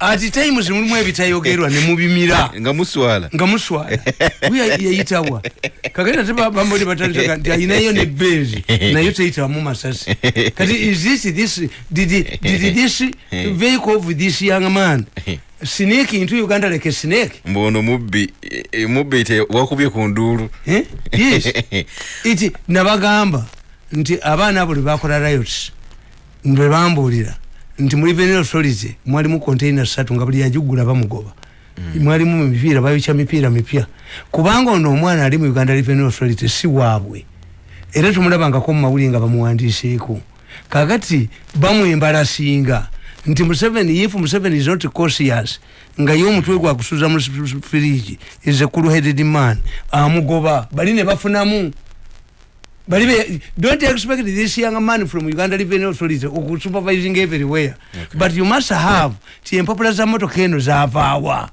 ati times mulimu ebitayogerwa nemubimira nga muswala. Nga muswala. Yayitawa kakati ate bamboli batandika nti ayinayo ne benzi nayo teyitawamu masasi. Kati is this this did, did this vehicle of this young man snake into uganda like a snake? Mbono mubbi e, mubbi te wakubye ku nduulu eh? yes. Iti nabagamba nti abaana abo lwebakola riots lwe bambuulira nti muri venero authority mwalimu container satu nga buli yajugula bamugoba. Mm. mwalimu mipiira bayokya mipiira mipya. Kubanga ono omwana ali mu uganda revenue authority si waabwe. Era tumulabangako mu mawuli nga bamuwandiiseeko kakati bamwembalasinga. Nti museveni if museveni is not cautious nga ye omutwe gwakusuza mu firiji is a cool headed man amugoba. Bali ne bafunamu balibe don't expect this young man from uganda revenue authority supervising everywhere. Okay. but you must have ti empapula za motoka eno zavaawa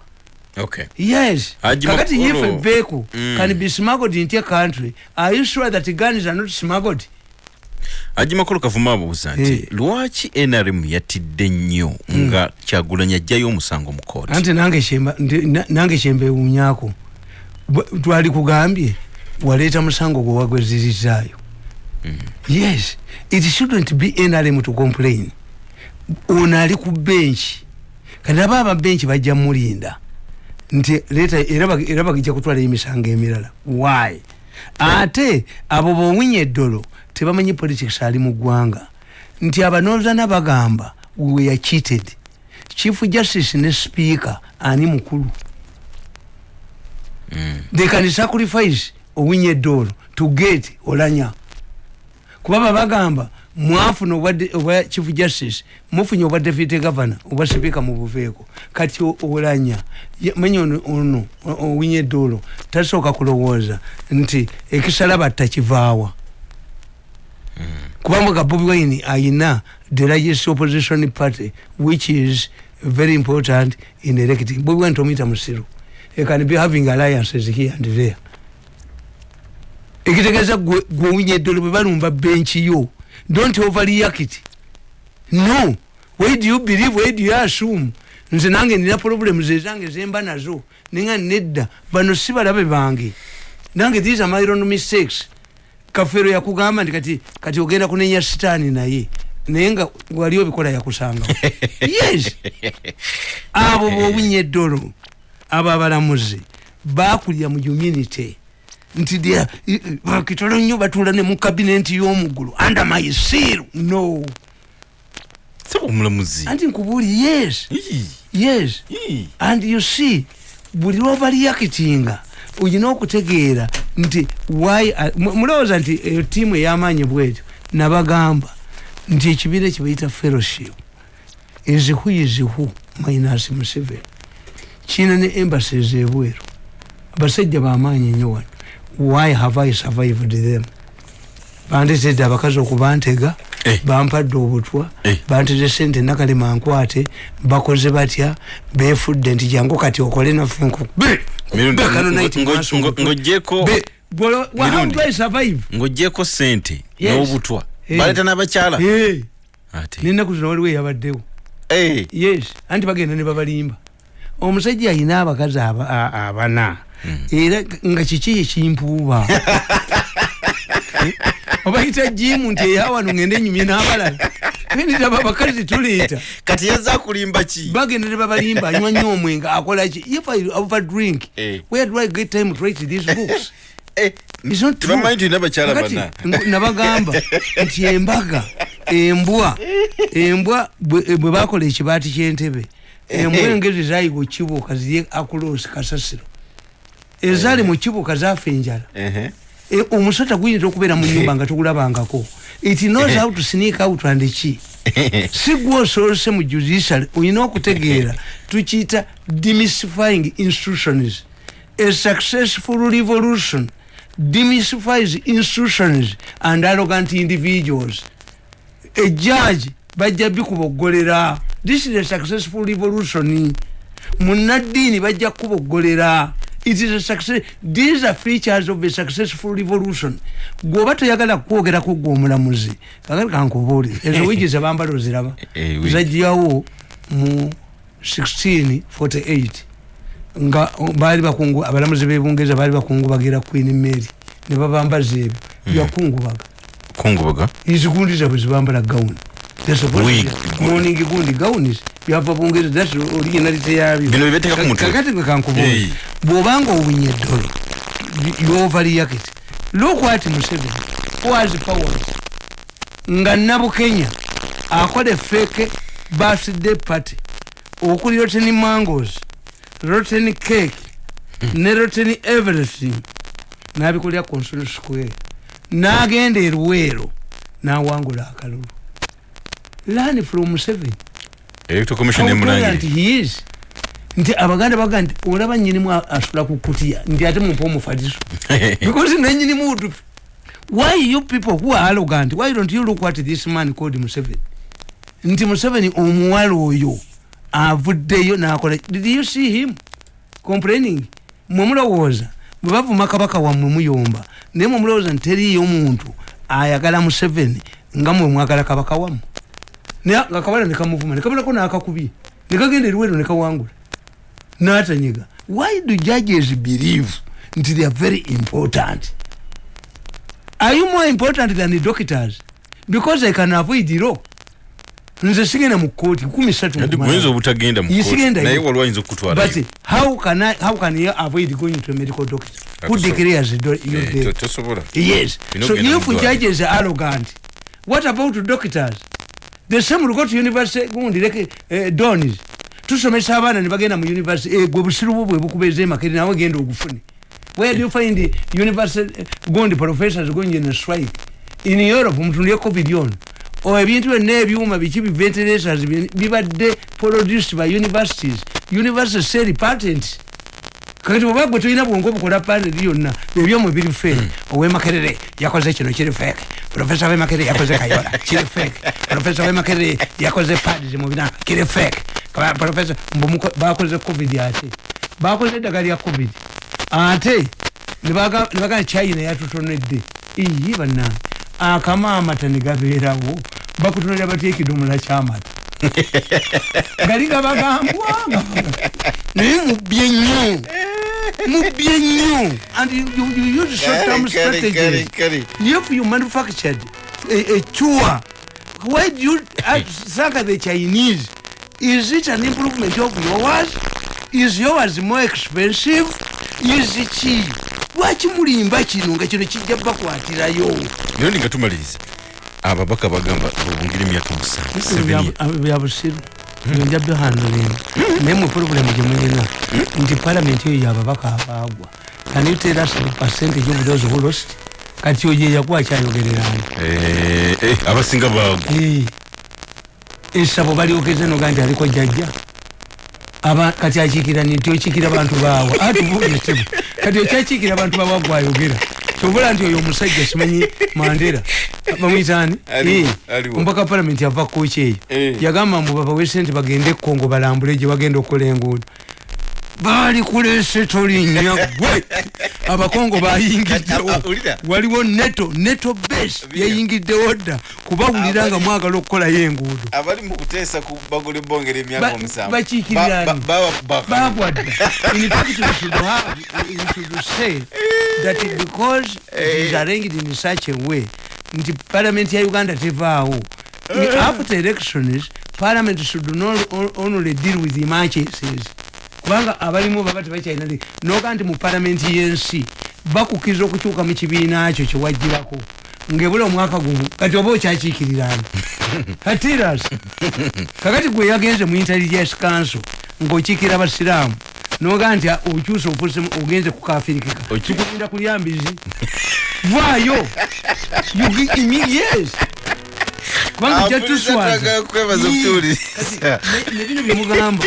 okay. yes. Kakati if a vehicle Mm. can be smuggled into a country are you sure that guns are not smuggled? Aji makolo kavuma abuuza nti Eh. lwaki nrm yatidde nnyo nga kyagulanya ajjayo omusango mu kooti anti nange shemba ndi- na- nange shembewunyako Bwe- twali kugambye waleeta musango gwe wagwezirizaayo. Yes it shouldn't be nrm to complain. Ono ali ku benchi kati aba ababenchi bajja mulinda. Nti leeta era bag- era bagijja kutwalayo emisango emirala. Why? Ate abo bowinya eddolo tebamanyi politics ali mu ggwanga. Nti abanozana bagamba we are cheated. Chief justice ne speaker ani mukulu. They can sacrifice owinye eddolo to get olanya. Kuba babagamba mwafuna obwa chief justice mufunye obwa deputy governor obwa speaker mubuveeko kati olanya manya ono- ono o- owinye eddolo tasooka kulowooza nti ekisala batta kivaawa kubanga bobi wine ayina the largest opposition party which is very important in electing bobi wine tomuyita musiru. He can be having alliances here and there ekitegeeza gwe owinye eddolo bwe balumba benchi yo. Don't overreact. No. Why do you believe why do you assume? Nze nange nina problems ezange zemba nazo. Ninga nedda. Bano si balabe bange. Nange these are my own mistakes. Kafero yakugamba nti kati kati ogenda kunenya sitaani naye. Naye nga wali obikola yakusanga. Yes. Abo bowinya eddolo abo abalamuzi bakulira mu unity nti dia- bakitono nnyo batuula ne mu kabinenti y'omuggulu under my seal. No. Omulamuzi. Anti nkubuuli yes. Yes. And you see buli lwobalyakitinga olina okutegeera nti why mu- mulowooza nti eyo tiimu ey'amaanyi bwetyo nabagamba nti ekibiina kibayita fellowship is who minus museveni. Kiina ne embassies ebweru. Abasajja bamaanyi nnyo wano why have i survived them bandetedde abakazi okubantega Eh. bampadde obutwa Eh. banteze sente nakalema nkwate bakoze batya befudde nti jangu kati okole naffe Mirundi, ngo- ngo- ng'oggyeko- Mirundi. survive? Ng'oggyeko sente Yes. n'obutwa. Eh. baleeta n'abakyala. Ate. Nenaku zino waliwo eyabaddewo. Eh, yes. Anti bagenda ne babalimba. Omusajja ayina abakazi aba- a- abana era nga kiki ekimpuuba obayita jimu nti eyawano ngende enyumye n'abalala nenditaba abakazi tuleeta kati yazza kulimba ki bagenda ne babalimba anywa nnyo omwenga akola ki if i over drink Eh. where do i get time to write these books? Nabagamba nti embaga embwa embwa bwe bakola ekibaati kyentebe embwa engezi zayiga kibuuka ziri akulosi kasasiro ezaali mu kibuuka zaafa enjala. E, omusota guyinza okubeera mu nyumba nga togulabangako. It knows how to sneak out and ki si gwe osoose mu judiciary olina okutegeera tukiyita demystifying institutions a successful revolution demystifies institutions and arrogant individuals. A judge bajja bikuboggolera this is a successful revolution. Munaddiini bajja kuboggolera it is a success these are features of a successful revolution. Gwoba toyagala kwogerako gwe omulamuzi kakati kankubuuli ezo wigi zebambala oziraba. Eh, wigi. zajjawo mu 1648 nga baali bakungu abalamuzi bebungereza baali bakungubagira queen mary. Ne babambaza ebyo. Byakungubaga kungubaga? Izigundi zabwe zibambala gawuni. Morning gundi gawunis byava bungereza thats originality yabyo Bino byebeteeka ku mutwe. kakati gwe kankubuuza Hey. bw'obanga owunye eddolo yovaliyakiti lokwati museveni was power nga nabukenya akola feke birthday party okuli rotten mangos rotten cake ne rotten everything nabikulira consol square. Nagenda eruweero nawangula akalulu. Learn from museveni electoral commission How brilliant he is. Nti abaganda baga nti olaba nyinimu asula ku kutiya nti ate mumpa omufaliso? Because nenyinimu utupi why you people who are arrogant why don't you look at this man called museveni? Nti museveni omuwala oyo avuddeyo nakola did you see him complaining? Mwemulowooza bwe bavuma kabaka wammwe muyomba naye mwemulowooza nti teriyo muntu ayagala museveni nga mwe mwagala kabaka wammwe. naye nga kabala nekamuvuma nekabulako nakakubye nekagenda eriweero nekawangula natanyiga why do judges believe nti they are very important? Are you more important than the doctors? Because they can avoid law. Nze sigenda mu kooti kumi satu ati mukumanya. guyinza obutagenda mu Ye court, sigenda naye yo. waliwo ayinza but how can, I, how can you avoid going to a medical doctor? Who declares you Yes. So if judges are arrogant, what about doctors? The same will go to university gundi like uh, donis. tusomesa abaana ne bagenda mu university. Eh, gwe busiru bwo bwe bukubeeza emakeri nawe genda ogufune. Where do you find university eh, gundi professors going in a strike? In europe mutundye covid ono o ebintu byonna ebyuma biki bi ventilators bi- bibadde produced by universities. University sell patents. Kakati oba gwe tulina bwongo obukola paneli yonna ebyomwe biri feke owemakerere yakoze kino kiri feke profesa wemakerere yakoze kayola kiri feke profesa wemakerere yakoze pads mubina kiri feke Ka- profesa mbu muko- bakoze covid ate bakoze eddagala lya covid. Ate nebaga nebaga china yatutonedde iyi bannange akama amata negabeerawo bakutonera batya ekidomola kyamata gali gabagambwa naye mubbye nnyo mubbye nnyo and you, you, you use short term strategies if you manufactured? A, a chua. Why do you attack the chinese? Is it an improvement of yours? Is yours more expensive? Is ki lwaki mulimba kino nga kino kijja bakwatirayo naye ndi nga tumaliriza ababaka bagamba obungeri emyaka musanvu Seven years. byabusiru nja bihandling naye mu puroguramu gyemulina nti palamenti eyo yababaka abaagwa. Of those who lost kati oyo yeyakuwa kyayogererani Eh, eh, abasinga bagwa esabo balyogeze noga nti aliko jjajja. Kati akiikirani nti okiikira bantu baawa atubuulisibu kati okyakiikira bantu baawa gwayogera tobula nti oyo omusajja simanyi mandera. Bamwitaani ombaka palamenti ava kooki eyo. Yagamba mbu babawe sente bagende ekongo balambule gye bagenda okukola enguudo baali kulese tolinnya gwe abakongo bayingiddewo. Waliwo neto neto base yayingiddewo dda. Kubawulira nga mwagala okukolayo enguudo abali mu kuteesa ku bagula ebongera Ba- emyaka omusanvu. bakiikirira Ba- ani? ba- bawa- baka- bagwadda in fact we should have we should say that because it is arranged in such a way nti parliament ya uganda tevaawo. After elections parliament should not on- only deal with emergencies kubanga abalimu baba tebakyalina li- noga nti mu palamenti y'ensi bakukiriza okukyuka mu kibiina kyo kyewajjirako ngaebula omwaka gumu kati oba okyakiikirirana katiras kakati gwe yagenze mu intelligence council ng'okiikira abasiraamu noga nti okyusa ofuse ogenze kukafirikika kikulinda kulyambizi vaayo! Imi- yes! Kubanga jatuswaza okutuwuliriza. nebino byemugamba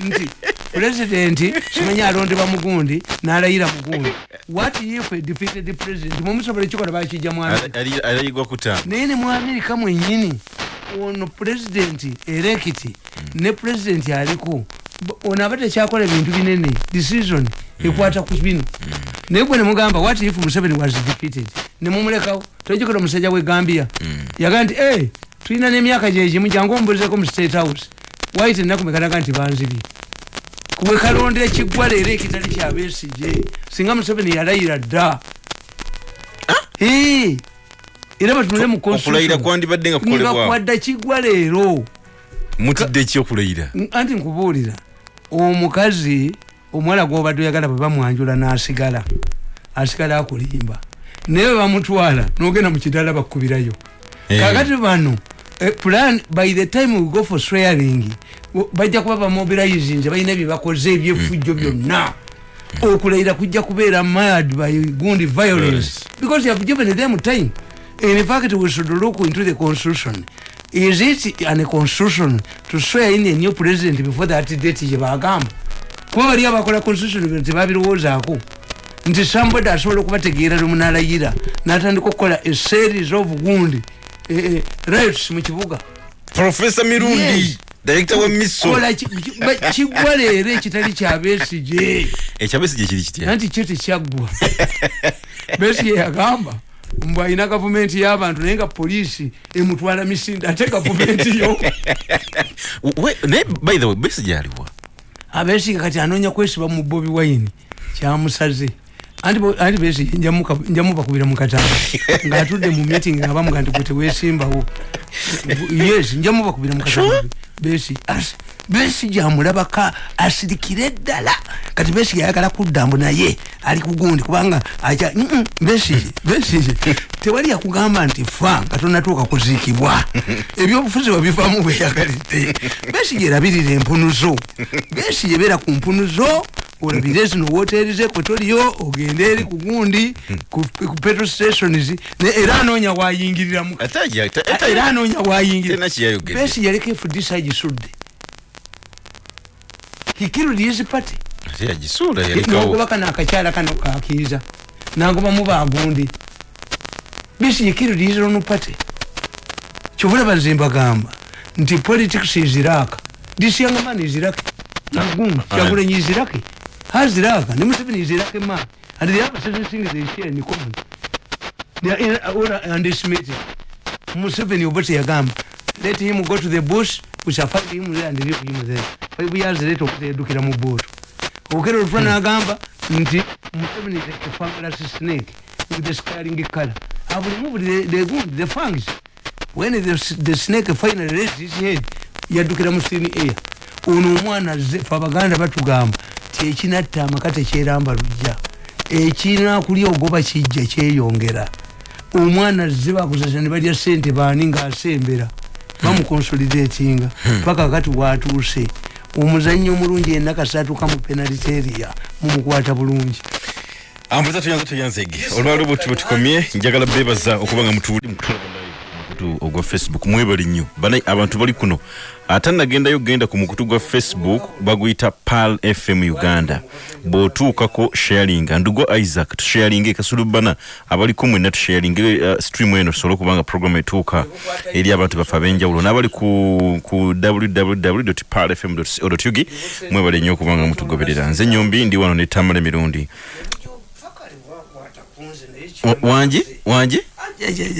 nti pulezidenti simanyi alondebwa mugundi n'alayira mugundi. What if a defeated president? Mumusobola ekikola bakijja mu America? Ali- alayigwa kutamba naye ne mu amerika mwenyini ono pulezidenti erekiti ne pulezidenti aliko. Ono aba tekyakola bintu binene decision ekwata ku bino. Naye gwe nemugamba what if museveni was defeated? Nemumulekawo tojikola omusajja we gambia. Yagaa nti tulina n'emyaka gyegimu jangu ombulizeko mu state house. Waite nakumekanaga nti banzibye wekalondera ekiggwa leero ekitali kyabesije singa museveni yalayira dda. Eh, era batunule mu okulayira kwandibadde nga kukolebwa. Ngakwadda kiggwa leero mutidde ki okulayira? Anti nkubuulira omukazi omuwala gwobadde oyagala bwe bamwanjula n'asigala asigala akulimba. Naye bwe bamutwala nogenda mu kidala bakkubirayo. Eh. kakati bano plan by the time we go for swearing bajja kuba bamobilizinze balina byebakoze ebyefujjo byonna. okulayira kujja kubeera mad by gundi violence. Because you have given them time. In fact we should look into the constitution. Is it an constitution to swear in a new president before that date gyebagamba kuba bali abakola constitution bino tebabirowoozaako nti somebody asobola okubategeera lwemunalayira natandika okukola a series of gundi eh, eh, rights mu kibuga. Profesa mirundi director wa miso. Kola ki- ki- ba- kiggwa leero ekitali kyabesije ekyabesi gyekiri kitya? Anti kyo tekyaggwa besige yagamba mbu alina gavumenti y'abantu naye nga poliisi emutwala misinde ate gavumenti yo. We- naye by the way besi gyaliwa abesiga kati anoonya kwesiba mu bobi wine kyamusaze anti njamuka- njamubakubira mu katanga ngaatudde mu meeting nga bamuga nti gwe tewesimbawo yes njamubakubira mu katanga besi as- besige amulabaka asirikire ddala. Kati besige ayagala kudda mbu naye ali kugundi kubanga aja mm, besige besige tewali yakugamba nti fa nga tonatuuka kuziikibwa. Ebyobufuzi wabivaamu bweyagalidde besige erabirira empunuzo. Besige beera ku mpunuzo olabire zino woteri ze kwetoliyo ogende eri ku gundi ku petrol stations era anoonya wayingiriramu era anoonya besi yaleka efudisa agisudde hikirudi his party nogoba kano akakyala kano kakiiza nagobamu bagundi bisi hikirudi his own party kyobulaba nze mbagamba nti politics is iraq. This young man is iraq nagun kyagulanyi is iraq has iraq ne museveni is iraq man and the other certain things they share in common they are in, uh, underestimated museveni oba teyagamba let him go to the bush we shall find him there and leave him there five years later okutedukira mu booto okero olutwa nagamba nti museveni is a fabulous snake with the scaring color. Have removed the, the good the fangs when the, the snake finally raised his head yaddukira mu sini air ono omwana azze fe abaganda batugamba ti ekinatta amaka tekyeramba lujja ekinakulya ogoba kijja kyeyongera omwana azze bakuzasa ne balya sente baani ngaasembera bamukonsolidatinga paka kati watuuse. Omuzanyi omulungi enaka satuuka mu penaliteria mumukwata bulungi. Ambuza tuyanza tuyanzege olwali bwe tuba tukomye njagala bebaza okuba nga mutuwuli mukutu ogwa facebook mwebali nnyo abantu bali kuno. Ate nagendayo genda ku mukutu gwa facebook baguyita pal fm uganda. Bw'otuukako sharinga. Ndugo isaac tusharinge kasulubana. Abaliko mwenna tusharinge uh, stream eno tusobole okuba nga program etuuka eri abantu baffe ab'enjawulo. N'abali ku, ku www palfm co ug mwebale nnyo okuba nga mutugoberera. Nze nyombi ndi wano ne tamala emirundi Wa- wanje wanje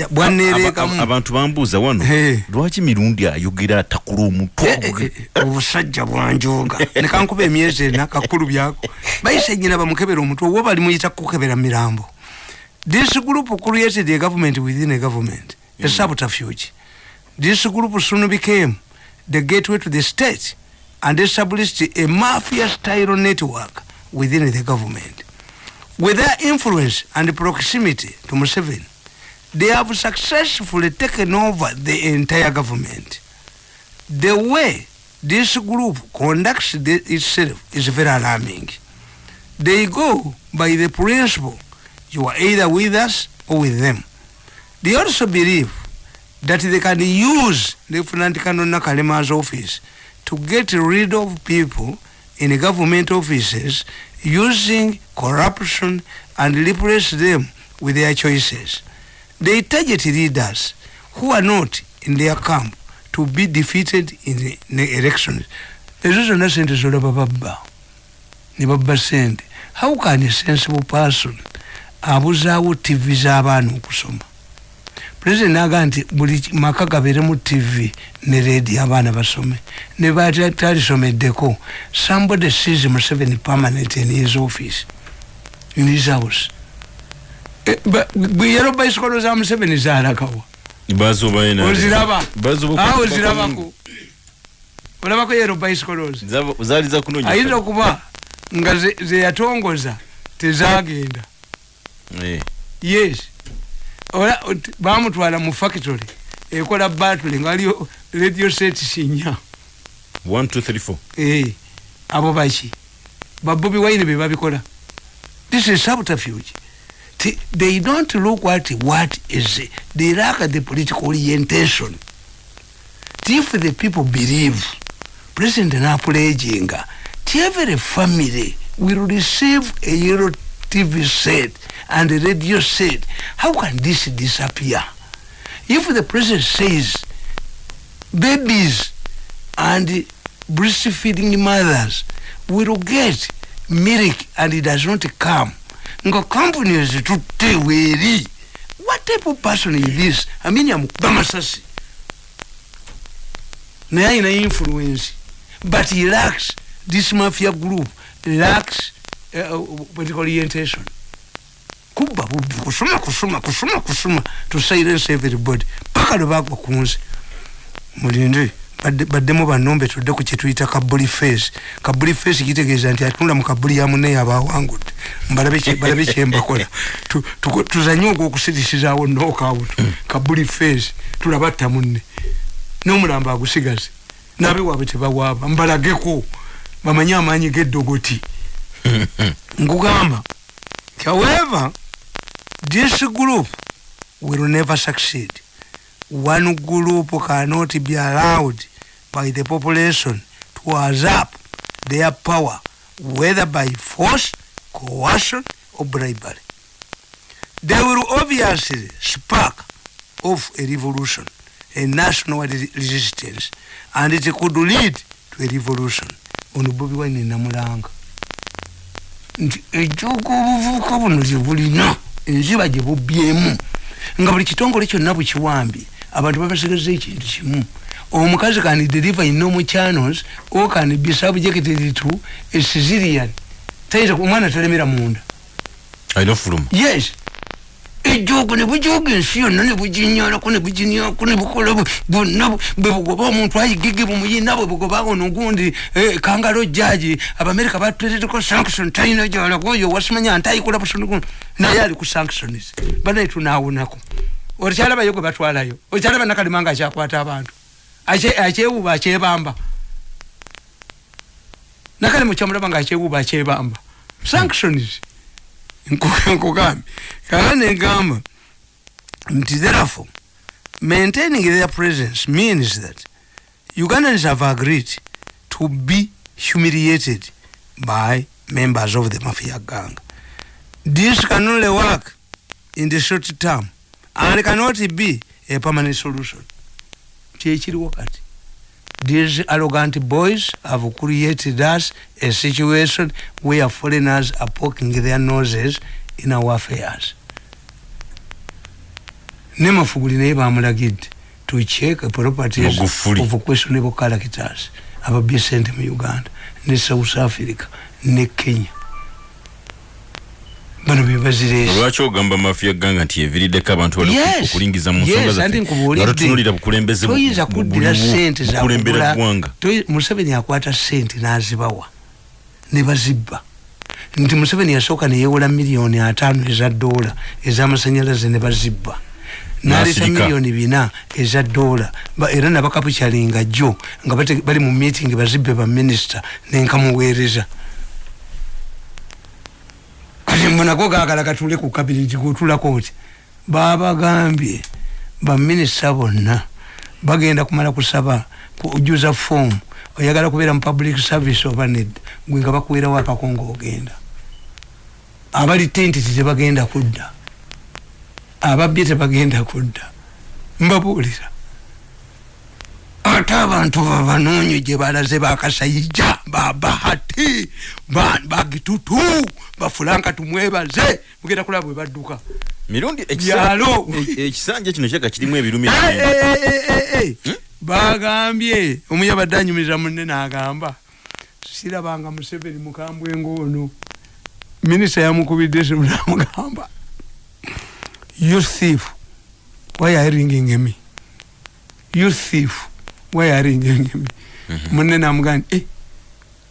Aba- bwanereekamu abantu bambuuza wano lwaki mirundi ayogera atakula omutwe Eh, eh, eh, obusajja bwanjoga nekankuba emyezi ena kakulu byako. Bayise nyina bamukebera omutwe oba bali muyita kukebera mirambo. This group created a government within a government. A subterfuge. This group soon became the gateway to the state and established a mafia style network within the government with their influence and proximity to Museveni, they have successfully taken over the entire government. The way this group conducts the, itself is very alarming. They go by the principle you are either with us or with them. They also believe that they can use Lieutenant Colonel Nakalema's office to get rid of people in government offices using corruption and replace them with their choices. They target leaders who are not in their camp to be defeated in the, in the elections. ezo zonna sente zolaba babba ne babba sente how can a sensible person abuzaawo tv z'abaana okusoma president naga nti buli maka gabeere mu tv ne radio abaana basome ne batalisomeddeko somebody sees museveni permanent in his office in his house. Yero bicycle za museveni zalakawa oziraba. Ozirabako olabako yero bicycles. Ayinza okuba nga zeyatongoza tezagenda. Eh. yes ola bamutwala mu factory ekola battle nga waliyo radio set sinya eh, abo baki? Babobi waine bebabikola this is subterfuge. They don't look at what is they lack the political orientation. If the people believe president napulejinga every family will receive a euro tv set and the radio said, how can this disappear? If the president says babies and breastfeeding mothers will get milk and it does not come nga companies tutte weeri what type of person is this? Amini amukuba masasi naye ayina influence but he lacks this mafia group lacks uh, political orientation kuba bubi kusoma kusoma kusoma kusoma to silence everybody. Paka lwebagwa kunze mulinde baddemu banombe tudde ku kyetuyita kabuli face. Kabuli face kitegeeza nti atunula mu kabuli ya muneyo abawangudde mbalabe kyembakola tuzanye ogwokusirisizawo nokawuto kabuli face tulabatta munne. N'omulambo agusigaze. Nabe waabwe tebawaaba. Mbalageko bamanye amaanyi g'eddogoti nkugamba however this group will never succeed. One group cannot be allowed by the population to usurp their power whether by force coercion or bribery. They will obviously spark off a revolution a national resistance and it could lead to a revolution. Ono bobi wine namulanga. Nti ejooga obuvubuka buno gyebulina enziba gyebubyemu nga buli kitongole kyonna bukiwambye abantu babasigaza ekintu kimu. Omukazi kan deliver in normal channels or can be subjected to a caesarean tayinza omwana talemera munda. Yes ejogo nebujoga ensi yonna nebujinyalako nebujinyako nebukola bwonna bwebugoba omuntu ayigige bumuyina bwebugoba ono gundi eh, kangalo jaji abamerika batereko sanction talina gyalaga oyo wasimanya ntayikola busoni naye ali ku sanctions banaye tunawonako okyalabayo gwe batwalayo okyalaba nakalima nga akyakwata abantu akyewuba akyebamba. Nakalima okyamulaba nga akyewuba akyebamba. Sanctions nkugambye kala negamba. Nti therefore maintaining their presence means that ugandans have agreed to be humiliated by members of the mafia gang. This can only work in the short term and cannot be a permanent solution. Kyekiriwo kati these arrogant boys have created us a situation where foreigners are poking their noses in our affairs. Ne mafuguli naye bamulagidde to check properties of questionable characters ababye sente mu uganda ne south africa ne kenya bano bebazirelwaki ogamba mafia ganga nti eviriddeko abantu okulingiza mu nsongaatutunulira bukulembeze toyinza kuddira sente zakulembera ggwanga. Museveni akwata sente n'azibawa ne bazibba. Nti museveni yasooka neyewola miliyoni ataano eza dola ez'amasanyalaze ne bazibba. Naleeta miliyoni bina eza dola era nabakapukyalinga jjo nga bali mu meeting bazibbe baminisita nenkamuweereza nago gagala gatule ku kabineti gotulako oti babagambye baminisita bonna bagenda kumala kusaba kujuza fomu oyagala kubeera mu public service oba nedda gwe nga bakuwerawo akakongo ogenda. Abali tentiti tebagenda kudda ababbye tebagenda kudda. Mbabuulira ate abantu babanoonyo gye balaze bakasayija babahati bagitutu bafulanka tumwebaze. Mugenda kulaba bwe badduka. Mirundi Byalo. ekisanja kino kyaka kirimu ebirumi Eh, eh, eh, eh. bagambye. Omuyabadde anyumiriza munne n'agamba sirabanga museveni mukambwe ng'ono. Minisita yamukubidde simu namugamba you thief why are you ringing me? You thief you ringing me munne namugamba eh,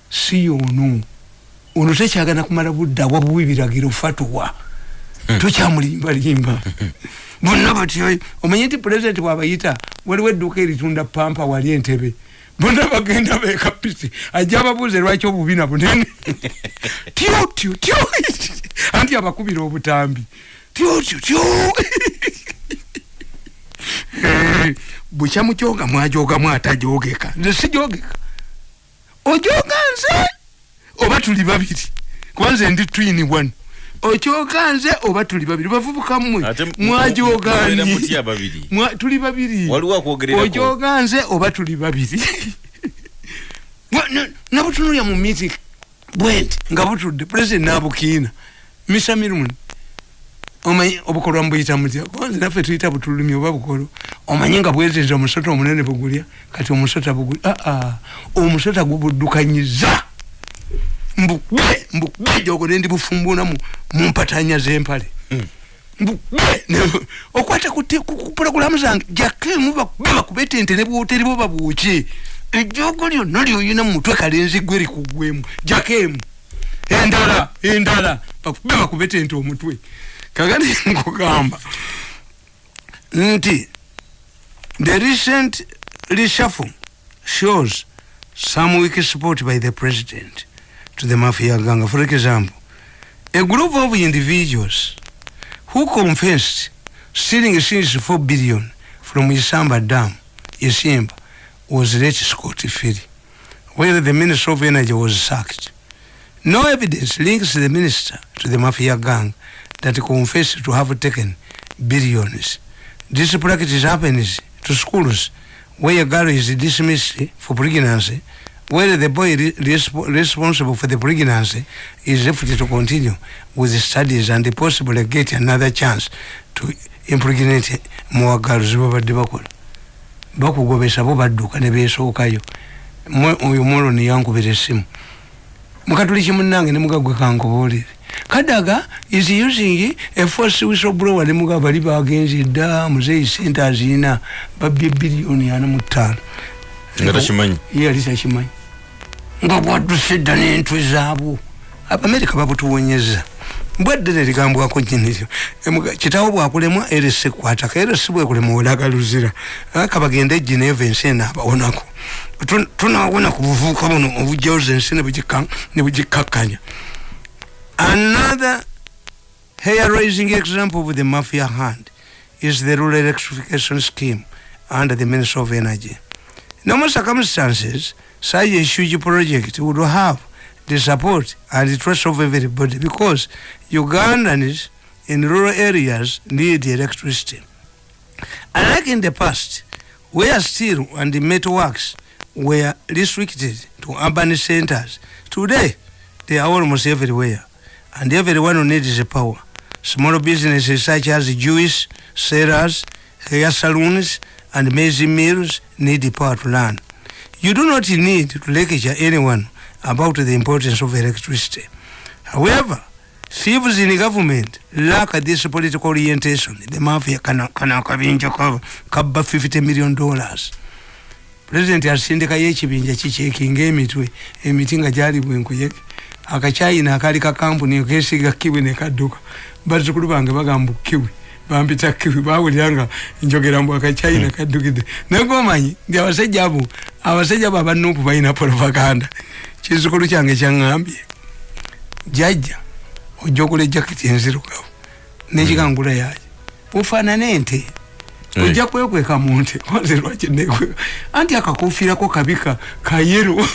si ono ono tekyagana kumala budda wabuwa ebiragiro fatuwa tokyamulimbalimba bonna batyo omanye nti pulezidenti bwabayita waliwo edduuka eritunda pampa wali entebe. Bonna bagenda bekapisi ajja ababuuze lwaki obubina bunene. Tyo tyo tyo anti abakubira obutambi. Tyo tyo tyo bukyamujoga mwajogamu atajogeka nze sijogeka ojoga nze? Oba tuli babiri? Kuba nze ndi twini one. Okyoga nze oba tuli babiri? Bavubuka mmwe. Ate mu- mwajogani mubeera mutya babiri? Mwa- tuli babiri. Waliwo akwogererako? ojoga nze oba tuli babiri? Wa- na- nabutunulya mu meeting bwenti nga butudde. President nabukiina. Misa miruni omanyi obukolwa mbuyita mutya? Kwanze naffe tuyita butulumi oba bukolo omanyi nga bwezeza omusota omunene bugulya kati omusota bugulya aa omusota gubuddukanyiza mbugwe mbugwe jogo nendi bufumbuna mu mumpatanya z'empale. Mbugwe ne- okwata ku pulogulamu zange jakemu bakube bakubete ente ne bwoteri bo babuuki ejogo lyonna lyoyina mu mutwe kalenzi gwe likugwemu jakemu endala endala. Bakube bakubete ente omutwe. Kakati nkugamba. Nti the recent reshuffle shows some weak support by the president to the mafia gang for example a group of individuals who confessed stealing a since 4 billion from isamba dam isimba was let scot free while the minister of energy was sacked no evidence links the minister to the mafia gang that confessed to have taken billions. This practice happens to schools where a girl is dismissed for pregnancy, where the boy re- resp- responsible for the pregnancy is left to continue with the studies and possibly get another chance to impregnate more girls babadde bakola bakugobesa bo badduka ne beesookayo Mwe- oyo mwoloni yankubira essimu. Mukatuliki munange ne mugagwe kankubuulire kadaga is using a force whistleblower. Ne mugaba bali bagenze dda muzeyi sente azina babye biliyoni ana mu ttaano yali takimanyi nga bwadduse dda n'entwe zaabwo abamerika babutuwonyeza mbweddene ligambwako nyiniryo kitawo bwakulemwa eresi kwataka eresi bwekulema olagaluzira aka bagende egineva ensi eno abawonako Tu- tunawona ku buvubuka buno obujjawuza ensi ne bugika- ne bugikkakkanya another hair raising example of the mafia hand is the rural electrification scheme under the ministry of energy normal circumstances, such a huge project would have the support and the trust of everybody because Ugandans in rural areas need electricity. Unlike in the past, where steel and the metalworks were restricted to urban centers, today they are almost everywhere, and everyone who needs the power. Small businesses such as Jewish sellers, hair salons, and maize mills need the power to run. You do not need to lecture anyone about the importance of electricity. However, thieves in government lack this political orientation. The mafia ka kabba 50 million dollars. President asindikayo ekibinja kikyekinga emitwe emiti nga gyali bwenkuyege akacyayina akali ka kampuni kesiga kiwi nekadduka bazzukulu bange bagamba kiwi bampita kiwi bawulira nga njogera mbu akacyayina kaddukidde naye gomanyi nti abasajja abo abasajja abo abanuupu balina propaganda. Kizukulu kyange kyaŋŋambye jajja ojja okula ejaketi enzirugavu nekikangula yaye ofaanana ente ojja kwekweka mu nte kwanze lwaki nekweka anti akakofiirako kabika kayero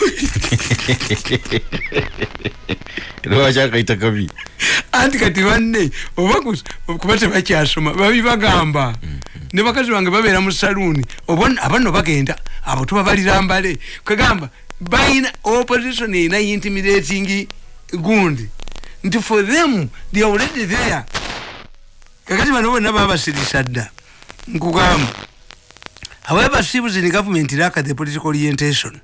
lwaki akaita kabi anti kati banne oba kuba tebakyasoma babi bagamba. Ne bakazi bange babeera mu saluuni abanno bagenda abo tuba balira mbale kwegamba balina opposition erina intimidating gundi. Nti for them they already there. Kakati bano bonna babasirisa dda however civils in government lack the political orientation.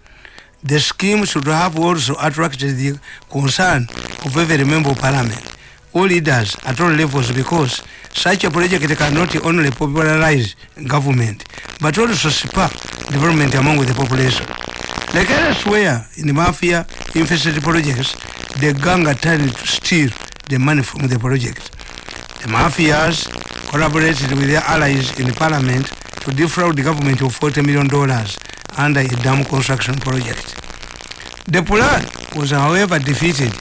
The scheme should have also attracted the concern of every member of parliament all leaders at all levels because such a project cannot only popularize government but also spur development among the population. Like elsewhere in the mafia infested projects the gang attempted to steal the money from the project. The mafias collaborated with their allies in the parliament to defraud the government of 40 million dollars under a dam construction project. The plan was however defeated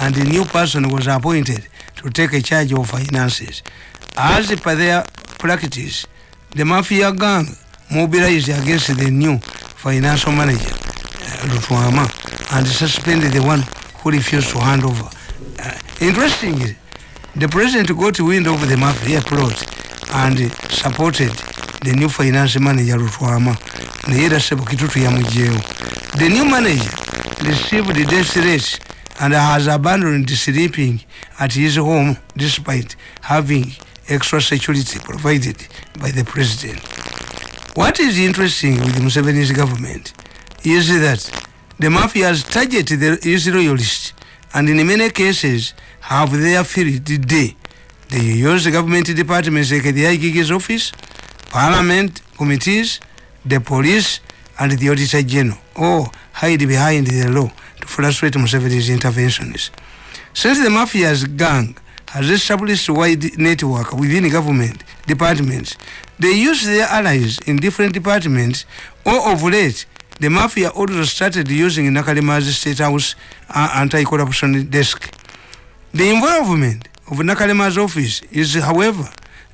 and a new person was appointed to take a charge of finances. As per their practice, the mafia gang mobilized against the new financial manager, uh, Lutwama, and suspended the one who refused to hand over. Uh, interestingly, the president got wind of the mafia plot and supported the new finance manager ya mujeo. The new manager received the death threats and has abandoned sleeping at his home despite having extra security provided by the president. What is interesting with Museveni's government is that the mafia has targeted the, his loyalists and in many cases have their field day they use the government departments like the IGG's office parliament committees, the police, and the auditor general all hide behind the law to frustrate Museveni's interventions. Since the mafia's gang has established a wide network within government departments, they use their allies in different departments, or of late, the mafia also started using Nakalima's State House uh, anti-corruption desk. The involvement of Nakalima's office is, however,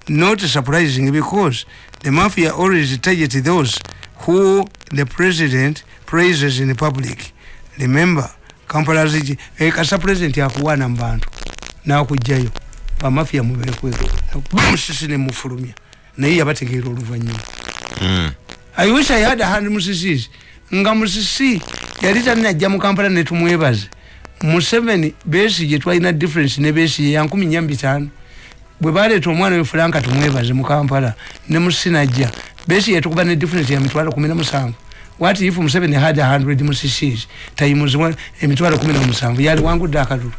not surprising because the mafia always target those who the president praises in the public. Remember kampala ziji e kasa president akuwana mbantu nakujjayo. Bamafia muberekweko bamusisi nemufulumya naye yabategeera oluvanyuma Mm. i wish i had a hand musisi nga musisi yali talinajja mu kampala netumwebaze museveni besi gye twalina difference ne besi ya nkumi nya mbitaano. Bwe baleeta omwana we fulanka tumwebaze mu kampala ne musinajja besi yetukuba ne difference ya mitwalo kumi na musanvu. What if museveni had a hundred musisis times emitwalo kumi na musanvu. Yali wangudde akalulu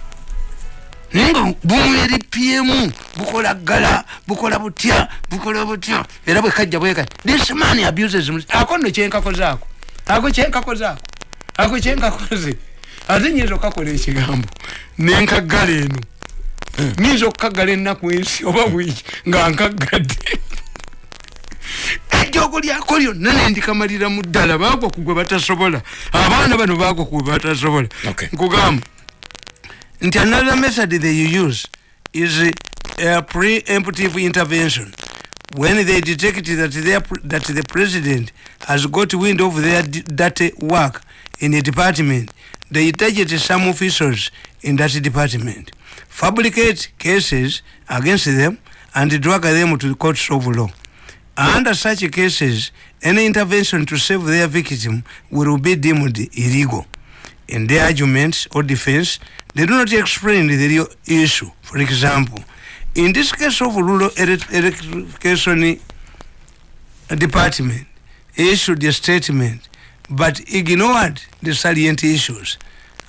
naye nga bumweri pm bukola ggala bukola butya bukola butya. Era bwekajja bweka this man abuses ako nno kyenkakozaako ako kyenkakozaako ako kyenkakoze ate nyinza okakola ekigambo nenkaggala eno. Nyinza okukaggala ennaku ensi oba wiiki nga nkaggadde. Ejjoogo lyako lyonna nendikamalira mu ddala baagwa ku gwe batasobola. Abaana bano baagwa ku gwe batasobola. Nkugamba nti another method they use is a preemptive intervention. When they detect that, their, that the president has got wind of their dirty work in a department they target some officials in that department fabricate cases against them and drag them to the courts of law under such cases any intervention to save their victim will be deemed illegal in their arguments or defense, they do not explain the real issue. For example, in this case of rural elec- electrification department issued a statement but ignored the salient issues.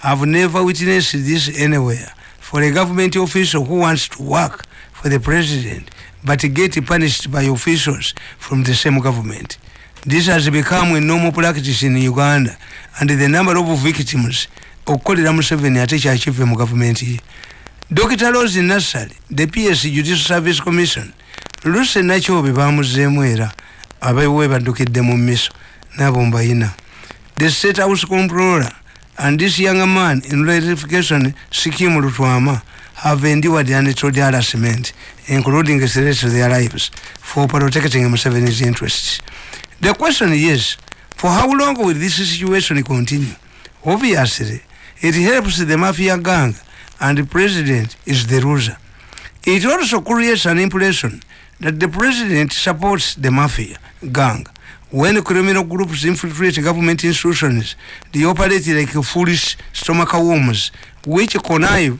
I've never witnessed this anywhere for a government official who wants to work for the president but get punished by officials from the same government. This has become a normal practice in Uganda and the number of victims okukolera Museveni ate kyakive mu gavumenti ye dr rose nassali the ps judicial service commission luse nakyobe bamuzeemu era abewe baddukidde mu miso nabo mbayina the state house comptroller and this young man in ratification scheme lutwama have endured untold harassment including the threats to their lives for protecting Museveni's interests. The question is for how long will this situation continue? Obviously it helps the mafia gang and the president is the loser. It also creates an impression that the president supports the mafia gang when criminal groups infiltrate government institutions they operate like foolish stomach worms which connive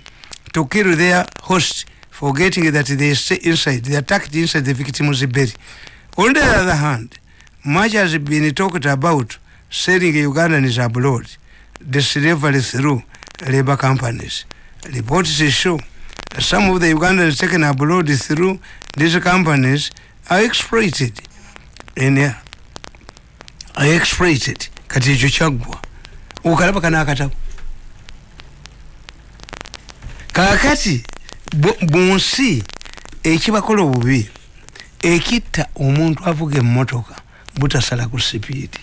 to kill their host, forgetting that they stay inside, they attacked inside the victim's belly. On the other hand, much has been talked about selling Ugandans abroad, the slavery through labor companies. Reports show some of the Ugandans taken abroad through these companies are exploited In and exploited. Kati ekyo kyaggwa okalaba kanakatabo kakati bunsi ekibakola obubi ekitta omuntu avuga emmotoka butasala ku sipiidi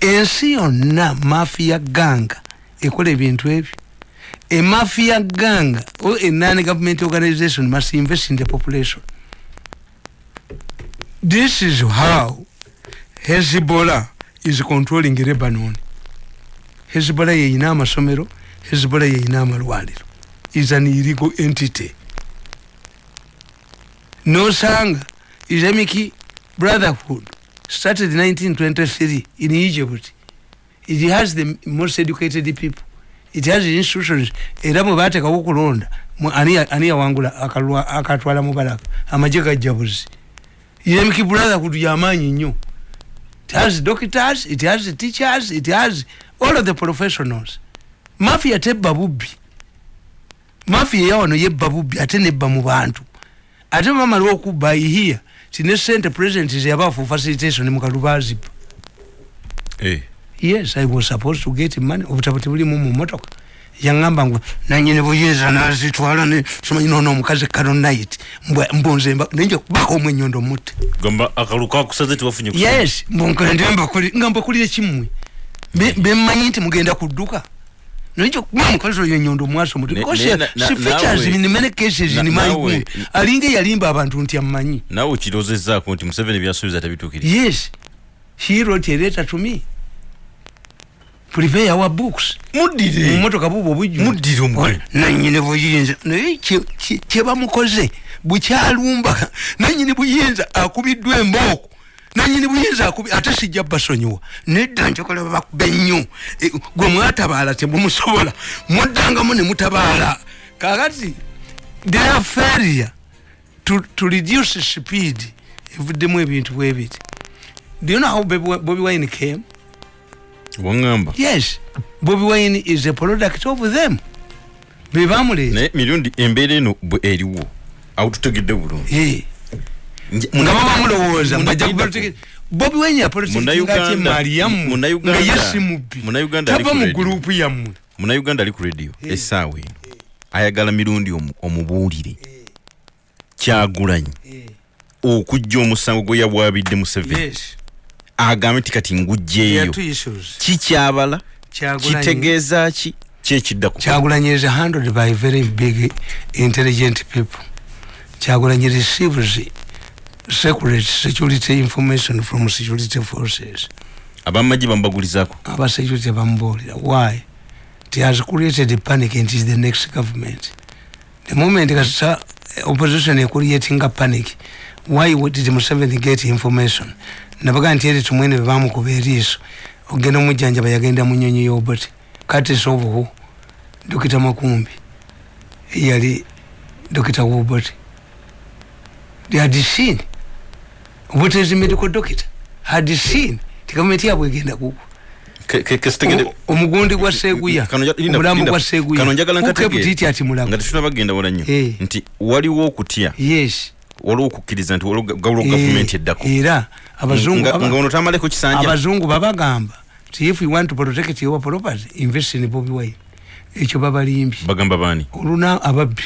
ensi yonna mafiya ganga ekola ebintu ebyo. Emafiya ganga a non government organization must invest in the population. This is how hezbollah is controlling lebanon. Hezbollah yeyina amasomero hezbollah yeyina amalwaliro. Is an illegal entity. Nosanga islamic brotherhood. Started 1923 in egypt. It has the most educated people. It has institutions. Era bwe bateekawo okulonda ani yawangula akatwala mubalaka amagye gajjabuzi islamic brotherhood yamaanyi nnyo it has doctors it has teachers it has all of the professionals. Mafia tebba bubbi mafia yawano yebba bubbi ate nebba mu bantu. Ate bamala okubba ihia tine sente president yabafu facilitation mukalubaziba hey. Eh. yes i was supposed to get money. Obutabo tebulimu mu yaŋamba ngu nanyini buyinza nazitwala somanyi nono omukazi kano night. Mbunze nenje kubaka omwe enyondo mutte yes mbunkende nga mbakulire kimwe bemmanyi nti mugenda kudduka naye kuba omukazi oyo enyondo mwaso muti. Si features in many cases in my good alinga yalimba abantu nti amanyi nawe okirozezaako nti museveni byasuubiza tabituukiri yes. He wrote a letter to me prepare our books. Mudire mumotoka bubo bujju mudire omugole nanyine buyinza naye kyebamukoze bukyalumba nanyini buyinza akubiddwa embooko nanyini buyinza akubi ate sijja basonyiwa. Nedda njokola bakuba ennyo e, gwe mwatabaala temumusobola muddangamu ne mutabaala. Kakati their failure to, to reduce speed. Evuddemu ebintu bwebiti do you know how bobi wine came wangamba. Yes. Bobi wine is a product of them. Bebamuleeta mirundi embeera eno bwe eriwo. Awo tutegedde bulungi nga babamulowooza bobi wine yapolitikingati yammwe nga yesimubbi tava mu gurupu yammwe. Munauganda ali ku radio. Essaawa eno. Ayagala mirundi omubuulire. Kyagulanyi. Okujja omusango gwe yabwabidde museveni agambe ti kati ngugjeeyo kikyabala kitegeeza ki? Kyekiddaku kyagulanyi is handled by very big intelligent people. Kyagulanyi receives secret security information from security forces. Abamagye bamubagulizako aba security bamubuulira why? It has created a panic and is the next government. The moment kasa opposition ecreatinga panic why did museveni get information nabaga nti eri tumwene bebamukuba eriiso ogenda omujjanjaba yagenda mu nyonyi y'obuti katis obuhu dokita makumbi eyali dokita wobuti had seen obutezi medical doctor had seen ti gavumenti yabwe egenda kugwa omugundi gwa seguya. Omulambo gwa seguyakebutiti ati mulamu. Bagenda wala nnyo eh. nti waliwo okutya. Yes waliwo okukkiriza nti gawulo gavumenti eddako. era abazungu tamaleko kisanja abazungu babagamba ti if you want to protect your property invest in bobi wine. Ekyo babalimbye. Bagamba bani oluna ababbi.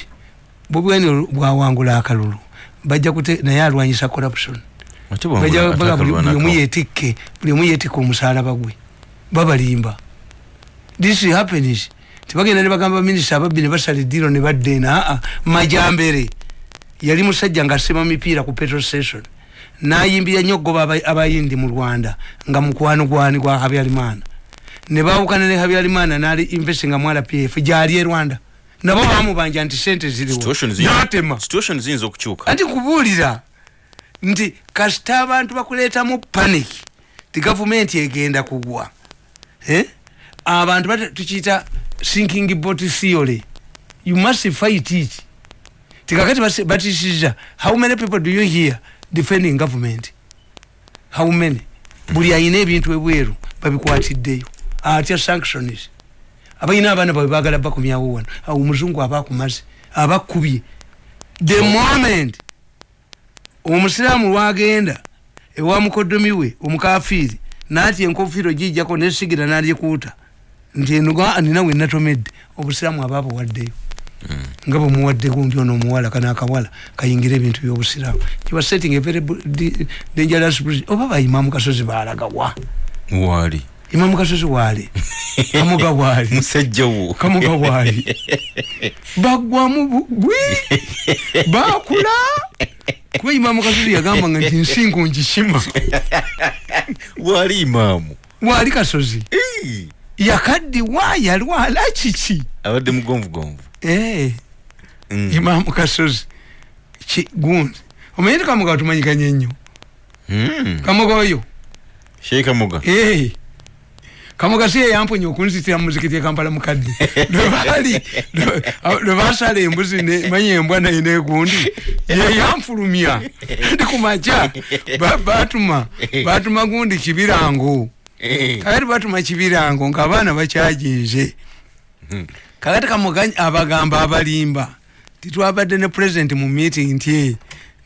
Bobi wine bwawangula akalulu. Bajja kute naye alwanyisa corruption. Buli omu yetikke buli omu yetikke omusalaba gwe. Babalimba. This happens. Tibagenda nebagamba minisita ababbi nebasala ediro nebadda ena aa majambere yali musajja nga asema mipiira ku petrol station. Nayimbira nnyo ogoba abayindi mu rwanda nga mukwano gwani gwa habyalimana. Nebawukana ne habyalimana nali investinga mu rpf gyali e rwanda. Nabo bamubanja nti sente ziriwonatema anti kubuulira nti kasita abantu bakuleetamu panic ti gavumenti egenda kugwa. Eh? abantu tukiyita sinking bot theory you must fight it tikakati batishiza how many people do you hear defending government? How many? Buli ayina ebintu ebweru babikwatiddeyo atya sanctions abalina abaana bawe bagala bakumyawo wano omuzungu aba akumaze abakubye the moment omusiraamu lwagenda ewa mukodomi we omukafiiri naati enkofiiro gijjako nesigira nalikuuta nti enuga nina we natomedde obusiraamu aba buwaddeyo nga bwemuwadde gundi ono omuwala kana akawala kayingira ebintu byobusiraamu. Kiba setting very dangerous position. oba baimamu kasozi balagawa wali imamu kasozi wali kamuga wali musajja wo. Kamuga wali bagwamu bugwi. Bakula kuba imamu kasozi yagamba nga nti nsingo ngishima wali imaamu. Wali kasozi. Yakaddiwa yalwala kiki? Abadde mugonvugonvu. Imamu kasozi ki- gundi omanyi ti kamuga tumanyikanye nnyo? Mm. kamuga oyo? Sheikh kamoga Eh. kamuga si yeyamponya okunzitira muzikiti ekampala mukadde. Lwebali lwebasala embuzi manyi embwa naye negundi yeyamfulumya ndi kumaca ba- batuma batuma gundi kibirango. Eh. kakati batuma kibirango ngaabaana bakyajinze kakati kamuga abagamba abalimba titwabadde ne president mu meeting nti "Eh,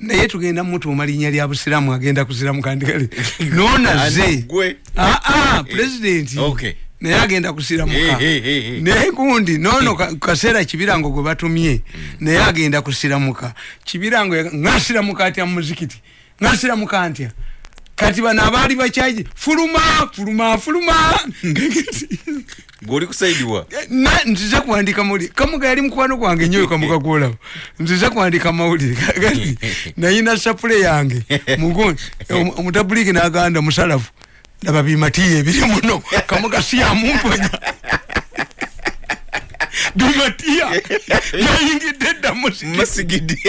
naye tugenda mutuuma linnya lya busiramu agenda kusiramu kandi kale. Nonaze gwe? Ah, ah, president. Okay. naye agenda kusiramuka Eh, eh, eh, eh. naye gundi nono ka- kaseera kibirango gwe batumye. Naye agenda kusiramuka kibirango ngasiramuka atya mumuzikiti ngasiramuka ntya? Kati bano abaali bakyaji fuluma fuluma fuluma gweoli kusaidiwa Na- nziza kuwandika mawulire kamuga yali mukwano gwange nyoyo kamuga gwolaba nziza kuwandika mawulire kati nayina sapule yange. Mugundi omutabuliki naganda musalafu. Laba bimatiyo ebiri muno. Kamuga siyamumponya bimatiya nayingidde eddamusi masigidi